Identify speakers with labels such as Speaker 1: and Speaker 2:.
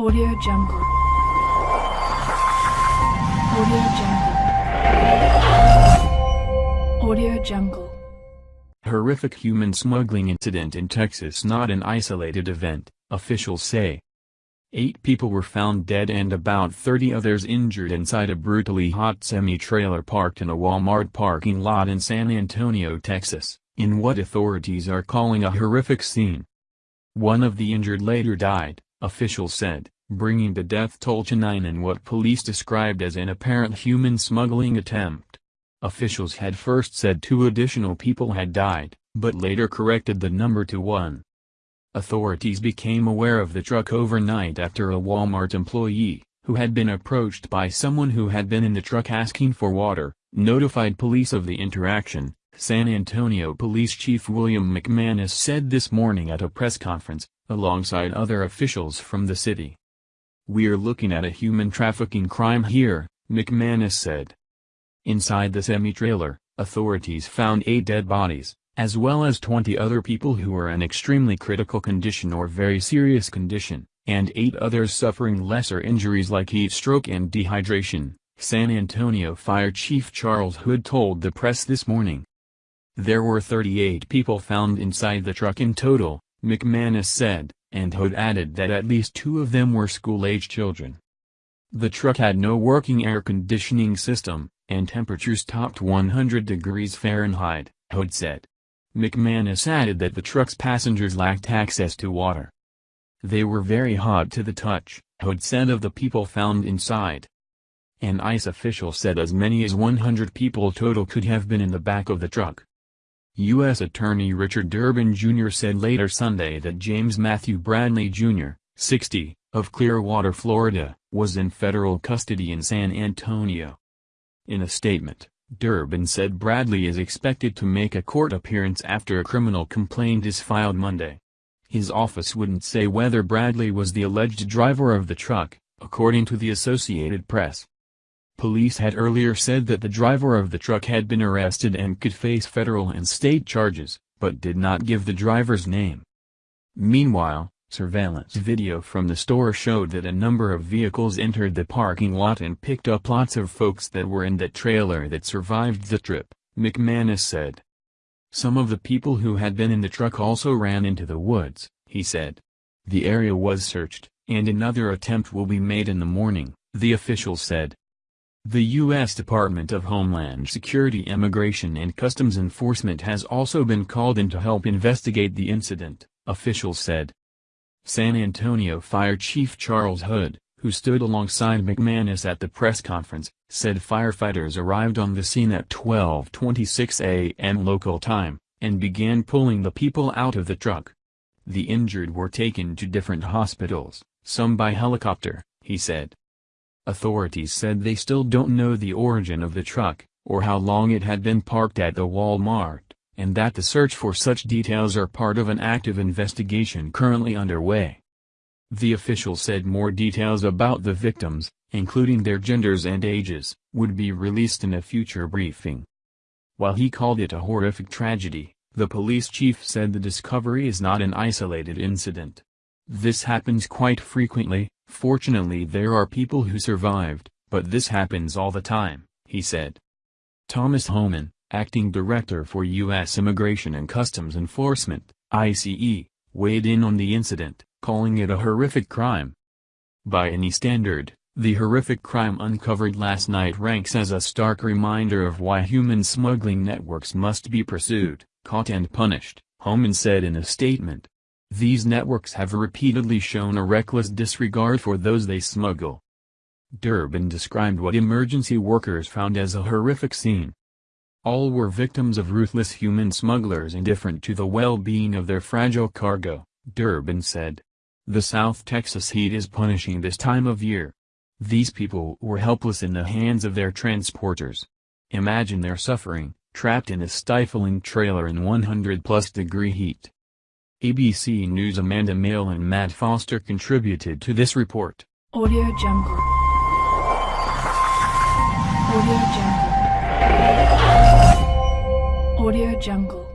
Speaker 1: Audio Jungle. Audio Jungle. Audio Jungle.
Speaker 2: Horrific human smuggling incident in Texas not an isolated event, officials say. Eight people were found dead and about 30 others injured inside a brutally hot semi-trailer parked in a Walmart parking lot in San Antonio, Texas, in what authorities are calling a horrific scene. One of the injured later died, officials said, bringing the death toll to nine in what police described as an apparent human smuggling attempt. Officials had first said two additional people had died, but later corrected the number to one. Authorities became aware of the truck overnight after a Walmart employee, who had been approached by someone who had been in the truck asking for water, notified police of the interaction, San Antonio Police Chief William McManus said this morning at a press conference, alongside other officials from the city. We're looking at a human trafficking crime here, McManus said. Inside the semi-trailer, authorities found eight dead bodies, as well as 20 other people who were in extremely critical condition or very serious condition, and eight others suffering lesser injuries like heat stroke and dehydration, San Antonio Fire Chief Charles Hood told the press this morning. There were 38 people found inside the truck in total, McManus said, and Hood added that at least two of them were school-age children. The truck had no working air conditioning system, and temperatures topped 100 degrees Fahrenheit, Hood said. McManus added that the truck's passengers lacked access to water. They were very hot to the touch, Hood said of the people found inside. An ICE official said as many as 100 people total could have been in the back of the truck. U.S. Attorney Richard Durbin Jr. said later Sunday that James Matthew Bradley Jr., 60, of Clearwater, Florida, was in federal custody in San Antonio. In a statement, Durbin said Bradley is expected to make a court appearance after a criminal complaint is filed Monday. His office wouldn't say whether Bradley was the alleged driver of the truck, according to the Associated Press. Police had earlier said that the driver of the truck had been arrested and could face federal and state charges, but did not give the driver's name. Meanwhile, surveillance video from the store showed that a number of vehicles entered the parking lot and picked up lots of folks that were in that trailer that survived the trip, McManus said. Some of the people who had been in the truck also ran into the woods, he said. The area was searched, and another attempt will be made in the morning, the official said. The U.S. Department of Homeland Security Immigration and Customs Enforcement has also been called in to help investigate the incident, officials said. San Antonio Fire Chief Charles Hood, who stood alongside McManus at the press conference, said firefighters arrived on the scene at 12.26 a.m. local time, and began pulling the people out of the truck. The injured were taken to different hospitals, some by helicopter, he said. Authorities said they still don't know the origin of the truck, or how long it had been parked at the Walmart, and that the search for such details are part of an active investigation currently underway. The official said more details about the victims, including their genders and ages, would be released in a future briefing. While he called it a horrific tragedy, the police chief said the discovery is not an isolated incident. This happens quite frequently, Fortunately there are people who survived, but this happens all the time, he said. Thomas Homan, acting director for U.S. Immigration and Customs Enforcement, ICE, weighed in on the incident, calling it a horrific crime. By any standard, the horrific crime uncovered last night ranks as a stark reminder of why human smuggling networks must be pursued, caught and punished, Homan said in a statement. These networks have repeatedly shown a reckless disregard for those they smuggle. Durbin described what emergency workers found as a horrific scene. All were victims of ruthless human smugglers indifferent to the well-being of their fragile cargo, Durbin said. The South Texas heat is punishing this time of year. These people were helpless in the hands of their transporters. Imagine their suffering, trapped in a stifling trailer in 100-plus degree heat. ABC News Amanda Maile and Matt Foster contributed to this report.
Speaker 1: Audio Jungle. Audio Jungle. Audio Jungle.